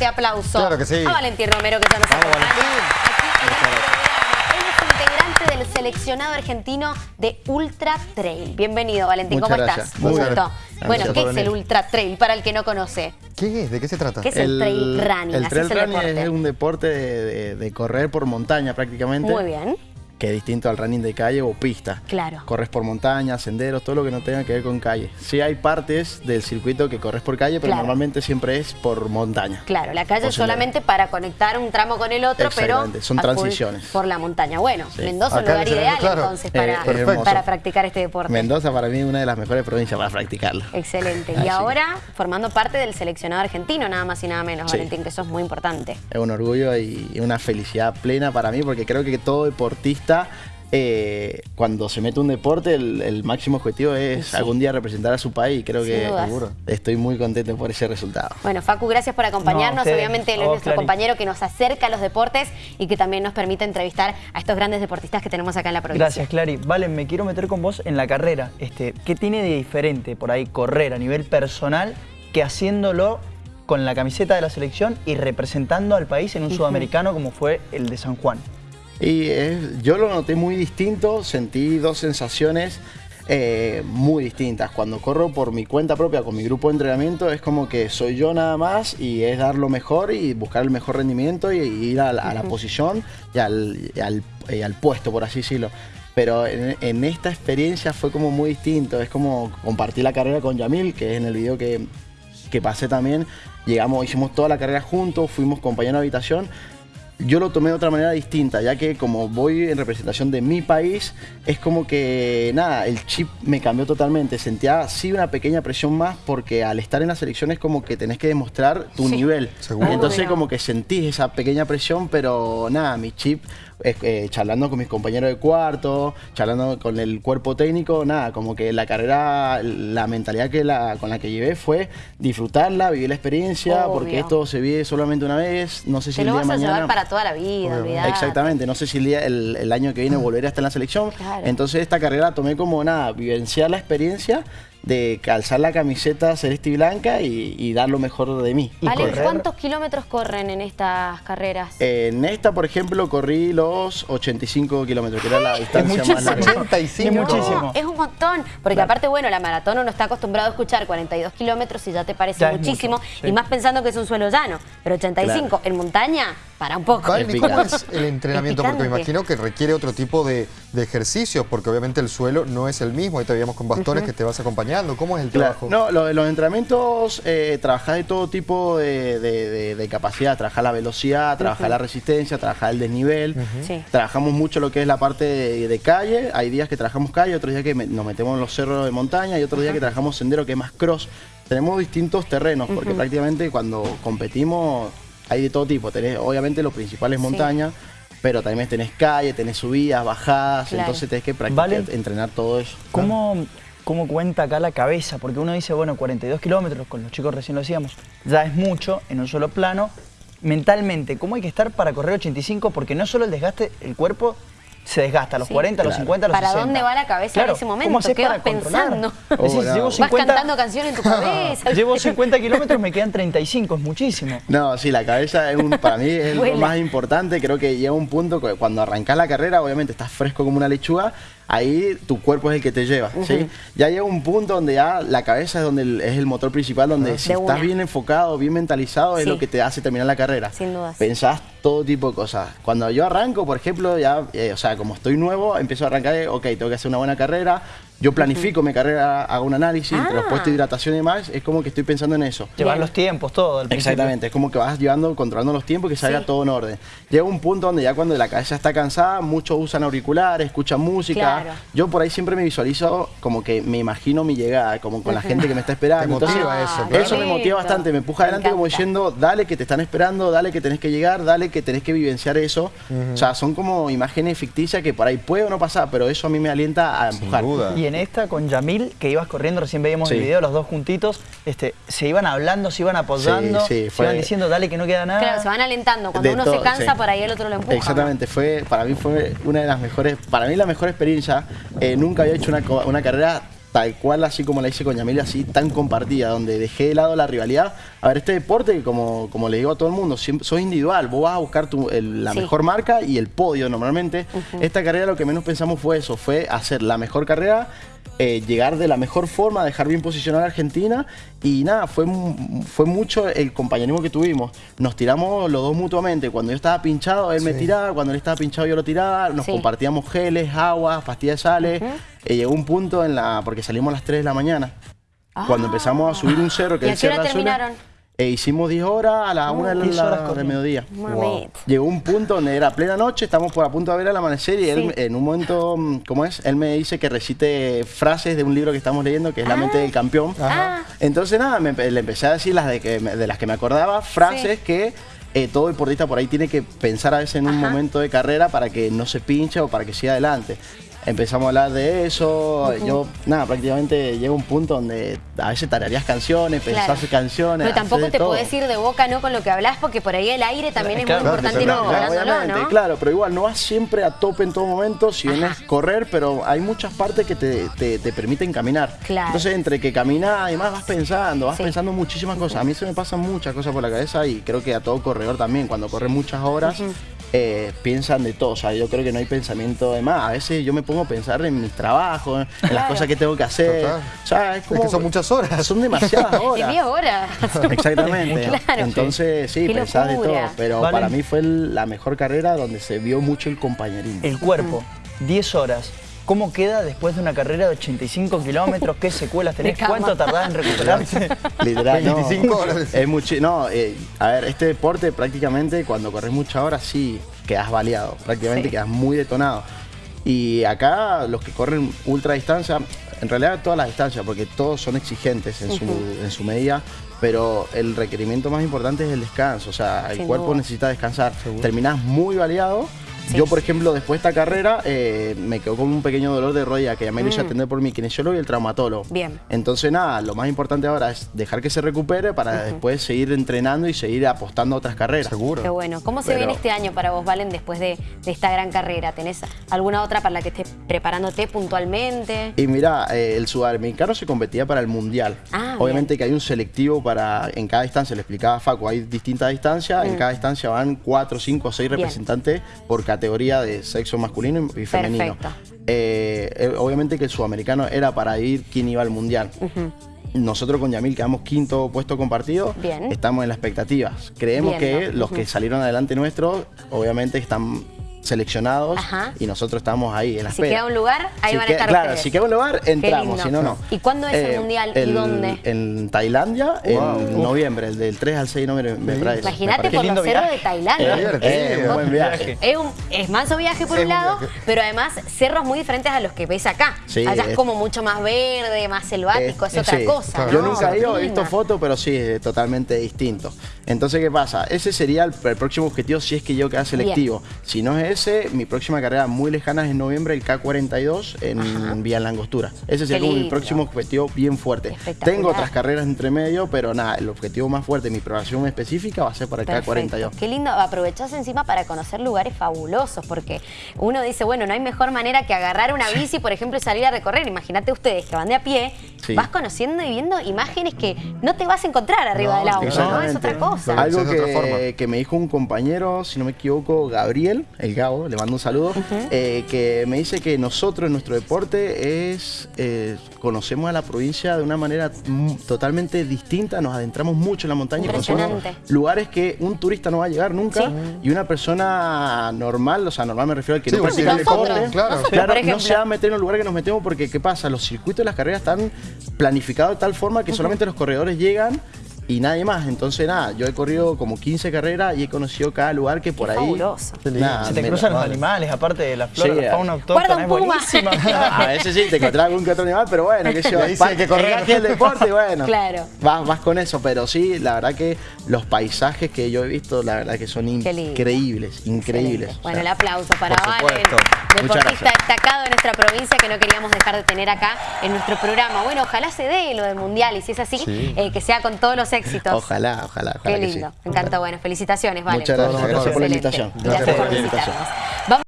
fuerte aplauso Claro que sí. a Valentín Romero que ya nos Vamos, acompaña. Él es integrante del seleccionado argentino de Ultra Trail. Bienvenido, Valentín. Muchas ¿Cómo gracias. estás? Muy Gusto. bien. Bueno, Gracias ¿qué es el. Ultra Trail para el que no conoce? ¿Qué es? ¿De qué se trata? ¿Qué es el, trail running? El trail es el running deporte. es un deporte de, de- de correr por montaña prácticamente. Muy bien. Que es distinto al running de calle o pista. Claro. Corres por montaña, senderos, todo lo que no tenga que ver con calle. Sí hay partes del circuito que corres por calle, pero Claro. normalmente siempre es por montaña. Claro, la calle es solamente para conectar un tramo con el otro, pero son transiciones. por la montaña. Bueno, Sí. Mendoza es un lugar ideal claro. entonces Eh, para, practicar este deporte. Mendoza para mí es una de las mejores provincias para practicarlo. Excelente. Así Y ahora formando parte del seleccionado argentino, nada más y nada menos, Sí. Valentín, que eso es muy importante. Es un orgullo y una felicidad plena para mí porque creo que todo deportista, eh, cuando se mete un deporte, el, el máximo objetivo es Sí. algún día representar a su país. Creo Sin que dudas. Estoy muy contento por ese resultado. Bueno, Facu, gracias por acompañarnos. No. Obviamente él es vos, nuestro compañero que nos acerca a los deportes y que también nos permite entrevistar a estos grandes deportistas que tenemos acá en la provincia. Gracias, Clary. Vale, me quiero meter con vos en la carrera. Este, ¿Qué tiene de diferente por ahí correr a nivel personal que haciéndolo con la camiseta de la selección y representando al país en un sudamericano como fue el de San Juan? Y es- yo lo noté muy distinto, sentí dos sensaciones eh, muy distintas. Cuando corro por mi cuenta propia, con mi grupo de entrenamiento, es como que soy yo nada más y es dar lo mejor y buscar el mejor rendimiento y, y ir a la, a la posición y al, y al- y al puesto, por así decirlo. Pero en, en esta experiencia fue como muy distinto. Es como compartir la carrera con Yamil, que es en el video que, que pasé también. Llegamos, hicimos toda la carrera juntos, fuimos compañeros de habitación. Yo lo tomé de otra manera distinta, ya que como voy en representación de mi país, es como que, nada, el chip me cambió totalmente. Sentía sí una pequeña presión más, porque al estar en la selección es como que tenés que demostrar tu Sí. nivel. Seguro. Entonces como que sentís esa pequeña presión, pero nada, mi chip, eh, charlando con mis compañeros de cuarto, charlando con el cuerpo técnico, nada, como que la carrera, la mentalidad que la, con la que llevé fue disfrutarla, vivir la experiencia, Obvio. porque esto se vive solamente una vez, no sé si Te el lo día vas de a mañana... llevar para toda la vida. Exactamente, no sé si el, día- el, el año que viene volveré a estar en la selección. Claro. Entonces esta carrera tomé como nada, vivenciar la experiencia de calzar la camiseta celeste y blanca y, y dar lo mejor de mí. Correr- ¿cuántos kilómetros corren en estas carreras? En esta, por ejemplo, corrí los 85 kilómetros, que era la distancia más larga. 85. Es muchísimo. No, es un montón. Porque Claro. aparte, bueno, la maratón uno está acostumbrado a escuchar 42 kilómetros y ya te parece Ya muchísimo. mucho, sí. Y más pensando que es un suelo llano. Pero 85 en montaña, para un poco. Vale, ¿cómo es el entrenamiento? Es Porque me imagino que requiere otro tipo de, de ejercicios, porque obviamente el suelo no es el mismo. Ahí te veíamos con bastones que te vas acompañando. ¿Cómo es el Claro. trabajo? No, lo- los entrenamientos, eh, trabajar de todo tipo de, de- de- de capacidad, trabajar la velocidad, trabajar la resistencia, trabajar el desnivel. Sí. Trabajamos mucho lo que es la parte de, de calle, hay días que trabajamos calle, otros días que me- nos metemos en los cerros de montaña y otros días que trabajamos sendero que es más cross. Tenemos distintos terrenos, porque prácticamente cuando competimos hay de todo tipo. Tenés, obviamente lo principal es Sí. montaña, pero también tenés calle, tenés subidas, bajadas, Claro. entonces tenés que practicar, Vale. entrenar todo eso. ¿Cómo, ¿Cómo cuenta acá la cabeza? Porque uno dice, bueno, 42 kilómetros, con los chicos recién lo decíamos, ya es mucho en un solo plano. Mentalmente, ¿cómo hay que estar para correr 85? Porque no solo el desgaste, el cuerpo se desgasta a los Sí. 40, a los Claro. 50, a los ¿Para 60. dónde va la cabeza Claro, en ese ¿cómo momento? haces ¿Qué para vas controlar? pensando? Decís, Oh, no. llevo Vas 50, cantando canciones en tu cabeza. llevo 50 kilómetros, me quedan 35, es muchísimo. No, sí, la cabeza es un, para mí es lo más importante. Creo que llega un punto que cuando arrancas la carrera, obviamente estás fresco como una lechuga, ahí tu cuerpo es el que te lleva, ¿sí? Ya llega un punto donde ya la cabeza es donde el- es el motor principal, donde si De estás una. bien enfocado, bien mentalizado, es lo que te hace terminar la carrera. Sin dudas. Pensás todo tipo de cosas. Cuando yo arranco, por ejemplo, ya, eh, o sea, como estoy nuevo, empiezo a arrancar, de, ok, tengo que hacer una buena carrera, yo planifico mi carrera, hago un análisis entre los Ah. puestos de hidratación y demás, es como que estoy pensando en eso. Llevar los tiempos, todo. al. Exactamente, es como que vas llevando, controlando los tiempos y que salga Sí. todo en orden. Llega un punto donde ya cuando la cabeza está cansada, muchos usan auriculares, escuchan música. Claro. Yo por ahí siempre me visualizo como que me imagino mi llegada, como con la gente que me está esperando. Te motiva Entonces, eso, Ah, claro. Eso me motiva bastante, me empuja Me adelante como diciendo, dale que te están esperando, dale que tenés que llegar, dale que tenés que vivenciar eso. O sea, son como imágenes ficticias que por ahí puede o no pasar, pero eso a mí me alienta a Sin empujar. duda. Y en esta con Yamil, que ibas corriendo, recién veíamos el video, los dos juntitos, este, se iban hablando, se iban apoyando, Sí, sí, se iban diciendo, dale que no queda nada. Claro, se van alentando. Cuando De uno se cansa, sí. por ahí el otro lo empuja. Exactamente, fue, para mí fue una de las mejores, para mí la mejor experiencia. Eh, nunca había hecho una carrera tal cual, así como la hice con Yamil, así tan compartida, donde dejé de lado la rivalidad. A ver, este deporte, como, como le digo a todo el mundo, siempre, sos individual, vos vas a buscar tu- el- la Sí. mejor marca y el podio normalmente. Esta carrera lo que menos pensamos fue eso, fue hacer la mejor carrera, eh, llegar de la mejor forma, dejar bien posicionada a Argentina y nada, fue, fue mucho el compañerismo que tuvimos. Nos tiramos los dos mutuamente, cuando yo estaba pinchado, él me tiraba, cuando él estaba pinchado yo lo tiraba, nos Sí. compartíamos geles, aguas, pastillas de sales. Eh, llegó un punto en la, porque salimos a las 3 de la mañana, cuando empezamos a subir un cerro que Ah. ¿Y a es qué hora Azul, eh, hicimos 10 horas a las 1 de 10 la, horas del corriendo. mediodía. Llegó un punto donde era plena noche, estamos por a punto de ver el amanecer y él Sí. en un momento, mm, ¿cómo es? Él me dice que recite frases de un libro que estamos leyendo, que es La mente del campeón. Ah. Entonces nada, me le empecé a decir las de, que de las que me acordaba, frases que eh, todo deportista por ahí tiene que pensar a veces en un Ajá. momento de carrera para que no se pinche o para que siga adelante. Empezamos a hablar de eso, yo, nada, prácticamente llega un punto donde a veces tararías canciones, Claro. pensás canciones. Pero tampoco te todo. podés ir de boca no con lo que hablas, porque por ahí el aire también es Claro, muy importante ir claro, ¿no? claro, pero igual no vas siempre a tope en todo momento, si bien es correr, pero hay muchas partes que te, te- te permiten caminar. Claro. Entonces, entre que caminas, además vas pensando, vas Sí. pensando muchísimas cosas. A mí se me pasan muchas cosas por la cabeza y creo que a todo corredor también, cuando corre muchas horas, eh, piensan de todo. O sea, yo creo que no hay pensamiento de más. A veces yo me pongo a pensar en mis trabajos, en las cosas que tengo que hacer. Total. O sea, es como... que son muchas horas. Son demasiadas horas. 10 horas. Exactamente. Claro. Entonces, sí, pensás de todo. Pero Vale. para mí fue la mejor carrera donde se vio mucho el compañerismo. El cuerpo, 10 horas. ¿Cómo queda después de una carrera de 85 kilómetros? ¿Qué secuelas tenés? ¿Cuánto tardás en recuperarte? Literal, no. 25 horas. Es mucho, no, eh, a ver, este deporte prácticamente cuando corres muchas horas sí quedas baleado, prácticamente Sí. quedas muy detonado. Y acá los que corren ultra distancia, en realidad todas las distancias, porque todos son exigentes en, su, en su medida, pero el requerimiento más importante es el descanso, o sea, el cuerpo duda. necesita descansar. Terminás muy baleado. Sí. Yo, por ejemplo, después de esta carrera, eh, me quedó con un pequeño dolor de rodilla que ya me lo hice atender por mi kinesiólogo y el traumatólogo. Mm. Bien. Entonces, nada, lo más importante ahora es dejar que se recupere para después seguir entrenando y seguir apostando a otras carreras. Seguro. Qué bueno. ¿Cómo se Pero- viene este año para vos, Valen, después de, de esta gran carrera? ¿Tenés alguna otra para la que estés preparándote puntualmente? Y mira, eh, el sudamericano se competía para el mundial. Ah, Obviamente que hay un selectivo para en cada distancia, le explicaba a Facu, hay distintas distancias, en cada distancia van cuatro, cinco o seis Mm. Bien. representantes por categoría de sexo masculino y femenino. Eh, eh, obviamente que el sudamericano era para ir quién iba al mundial. Nosotros con Yamil quedamos quinto puesto compartido. Bien. Estamos en las expectativas. Creemos que los que salieron adelante nuestros, obviamente están seleccionados Ajá. y nosotros estamos ahí en la Si queda un lugar, ahí Si van a estar Claro, ustedes. si queda un lugar, entramos, si no, no. ¿Y cuándo es el mundial y el- dónde? En Tailandia, en noviembre, el del 3 al 6 de noviembre. me Imagínate por los cerros viaje. de Tailandia. Divertido. Eh, un buen viaje. Es, un, es manso viaje por Es un lado, viaje. pero además cerros muy diferentes a los que ves acá. Sí, Allá es es- como mucho más verde, más selvático, es Eh, otra sí. cosa. Yo ¿no? nunca he ido, he visto fotos, pero sí, es totalmente distinto. Entonces, ¿qué pasa? Ese sería el, el próximo objetivo si es que yo queda selectivo. Si no es ese, mi próxima carrera muy lejana es en noviembre, el K42 en Vía Langostura. Ese sería como mi próximo objetivo bien fuerte. Tengo otras carreras entre medio, pero nada, el objetivo más fuerte, mi programación específica va a ser para el Perfecto. K42. Qué lindo, aprovechás encima para conocer lugares fabulosos, porque uno dice, bueno, no hay mejor manera que agarrar una bici, por ejemplo, y salir a recorrer. Imagínate ustedes que van de a pie, Sí. vas conociendo y viendo imágenes que no te vas a encontrar arriba del auto, ¿no? Es otra cosa. Algo Es de otra que, forma. que me dijo un compañero, si no me equivoco, Gabriel, el Gabo, le mando un saludo, eh, que me dice que nosotros en nuestro deporte es eh, conocemos a la provincia de una manera mm, totalmente distinta, nos adentramos mucho en la montaña y conocemos lugares que un turista no va a llegar nunca Sí. y una persona normal, o sea, normal me refiero al que Sí, no practica el deporte, claro. no se va a meter en los lugares que nos metemos porque, ¿qué pasa? Los circuitos de las carreras están planificados de tal forma que solamente los corredores llegan y nadie más. Entonces, nada, yo he corrido como 15 carreras y he conocido cada lugar que por Qué ahí... fabuloso. Nada, Se te cruzan los vale. animales, aparte de la flora, Sí, la fauna Guarda autóctona, un es puma. buenísima. A veces sí, te encontrás algún que otro animal, pero bueno, qué sé yo, parte- que correr. el deporte, y bueno. Claro. Vas, vas con eso, pero sí, la verdad que los paisajes que yo he visto, la verdad que son increíbles, increíbles. O Bueno, sea, el aplauso para Valen, deportista destacado de nuestra provincia que no queríamos dejar de tener acá en nuestro programa. Bueno, ojalá se dé lo del Mundial y si es así, Sí. eh, que sea con todos los éxitos. Ojalá, ojalá, ojalá Qué que lindo, sí. me encantó. Bueno, felicitaciones, Valen. Muchas gracias, gracias por la invitación. Gracias Gracias por la invitación.